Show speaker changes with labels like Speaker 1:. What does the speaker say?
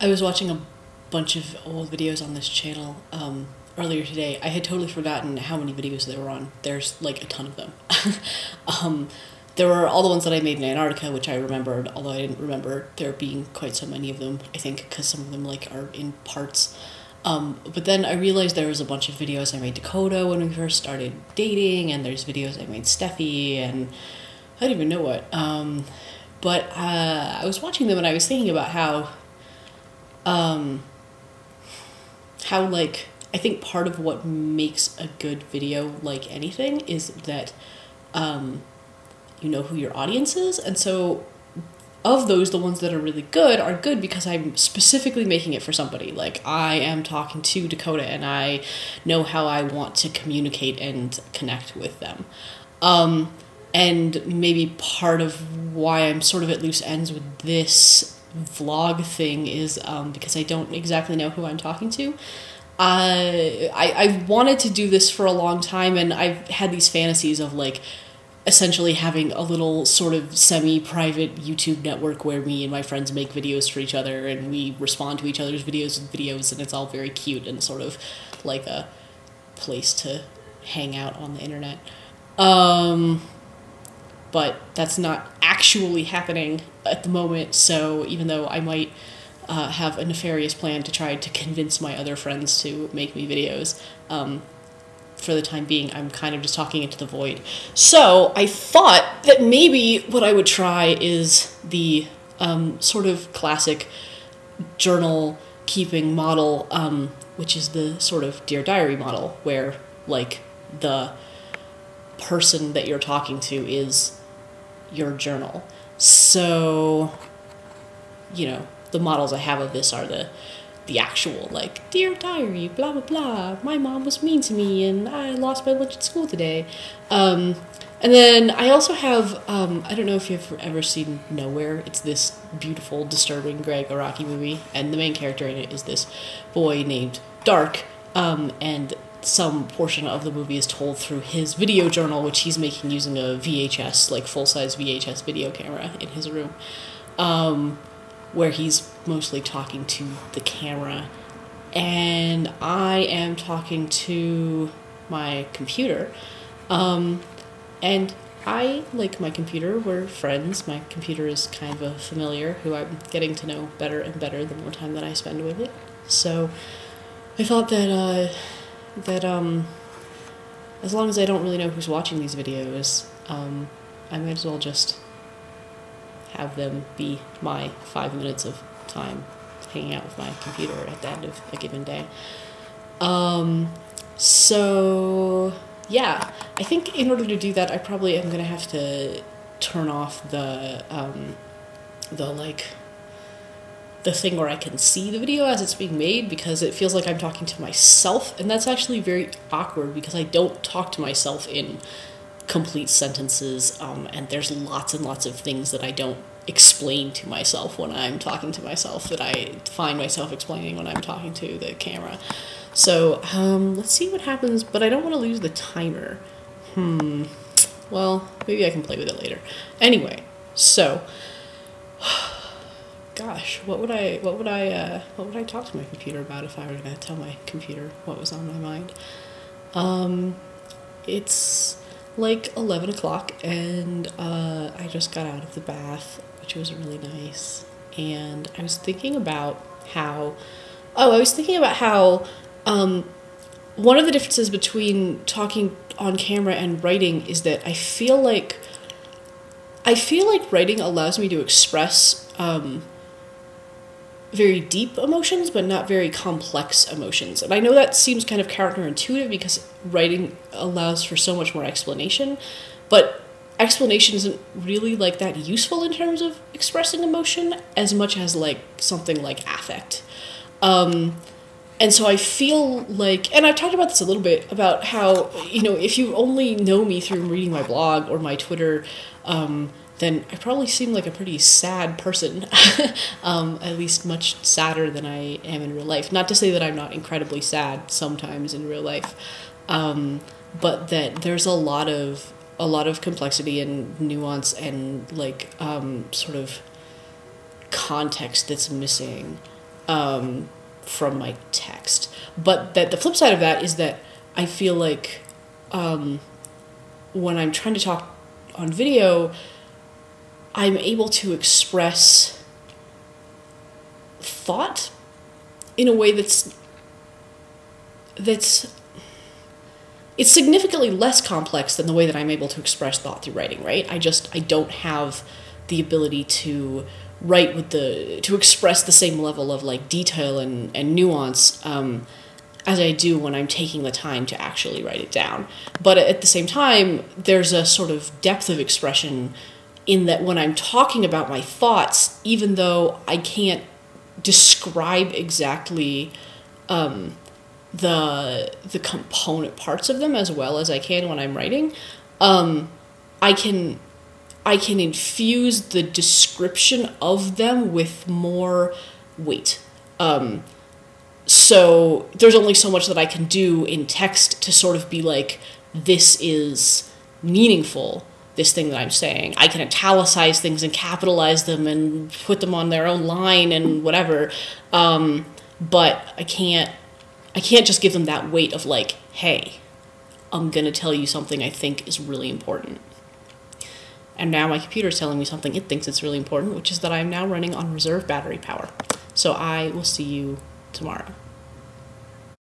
Speaker 1: I was watching a bunch of old videos on this channel um, earlier today. I had totally forgotten how many videos there were on. There's like a ton of them. um, there were all the ones that I made in Antarctica, which I remembered, although I didn't remember there being quite so many of them. I think because some of them like are in parts. Um, but then I realized there was a bunch of videos I made Dakota when we first started dating, and there's videos I made Steffi, and I don't even know what. Um, but uh, I was watching them and I was thinking about how, um, how like I think part of what makes a good video like anything is that, um, you know who your audience is, and so of those, the ones that are really good are good because I'm specifically making it for somebody. Like, I am talking to Dakota and I know how I want to communicate and connect with them. Um, and maybe part of why I'm sort of at loose ends with this vlog thing is um, because I don't exactly know who I'm talking to. Uh, I, I wanted to do this for a long time, and I've had these fantasies of like essentially having a little sort of semi-private YouTube network where me and my friends make videos for each other and we respond to each other's videos with videos and it's all very cute and sort of like a place to hang out on the internet. Um, but that's not actually happening at the moment, so even though I might uh, have a nefarious plan to try to convince my other friends to make me videos, um, for the time being, I'm kind of just talking into the void. So I thought that maybe what I would try is the um, sort of classic journal keeping model, um, which is the sort of Dear Diary model, where like the person that you're talking to is your journal. So, you know, the models I have of this are the the actual like dear diary blah blah blah. My mom was mean to me and i lost my lunch at school today. Um, and then i also have um, i don't know if you've ever seen nowhere. It's this beautiful disturbing gregg araki movie. And the main character in it is this boy named dark um, and some portion of the movie is told through his video journal which he's making using a vhs like full-size vhs video camera in his room um, where he's mostly talking to the camera. And I am talking to my computer. Um, and I like my computer. We're friends. My computer is kind of a familiar who I'm getting to know better and better the more time that I spend with it. So I thought that uh, that um, as long as I don't really know who's watching these videos, um, I might as well just have them be my five minutes of time hanging out with my computer at the end of a given day. Um, so yeah, I think in order to do that, I probably am gonna have to turn off the um, the like the thing where I can see the video as it's being made because it feels like I'm talking to myself, and that's actually very awkward because I don't talk to myself in complete sentences, um, and there's lots and lots of things that I don't explain to myself when I'm talking to myself that I find myself explaining when I'm talking to the camera. So um, let's see what happens, but I don't want to lose the timer. Hmm. Well, maybe I can play with it later. Anyway, so gosh, what would I what would I uh, what would I talk to my computer about if I were going to tell my computer what was on my mind? Um, it's like 11 o'clock and uh, I just got out of the bath which was really nice. And I was thinking about how, oh, I was thinking about how um, one of the differences between talking on camera and writing is that I feel like I feel like writing allows me to express um, very deep emotions, but not very complex emotions. And I know that seems kind of counterintuitive because writing allows for so much more explanation, but explanation isn't really like that useful in terms of expressing emotion as much as like something like affect. Um, and so I feel like, and I've talked about this a little bit about how, you know, if you only know me through reading my blog or my Twitter, um, then I probably seem like a pretty sad person, um, at least much sadder than I am in real life. Not to say that I'm not incredibly sad sometimes in real life, um, but that there's a lot of a lot of complexity and nuance and like um, sort of context that's missing um, from my text. But that the flip side of that is that I feel like um, when I'm trying to talk on video, I'm able to express thought in a way that's that's it's significantly less complex than the way that I'm able to express thought through writing, right? I just I don't have the ability to write with the to express the same level of like detail and, and nuance um, as I do when I'm taking the time to actually write it down. But at the same time, there's a sort of depth of expression in that when I'm talking about my thoughts, even though I can't describe exactly um, the the component parts of them as well as I can when I'm writing, um, I can I can infuse the description of them with more weight. Um, so there's only so much that I can do in text to sort of be like, this is meaningful, this thing that I'm saying. I can italicize things and capitalize them and put them on their own line and whatever. Um, but I can't I can't just give them that weight of like, hey, I'm gonna tell you something I think is really important. And now my computer is telling me something it thinks it's really important, which is that I'm now running on reserve battery power. So I will see you tomorrow.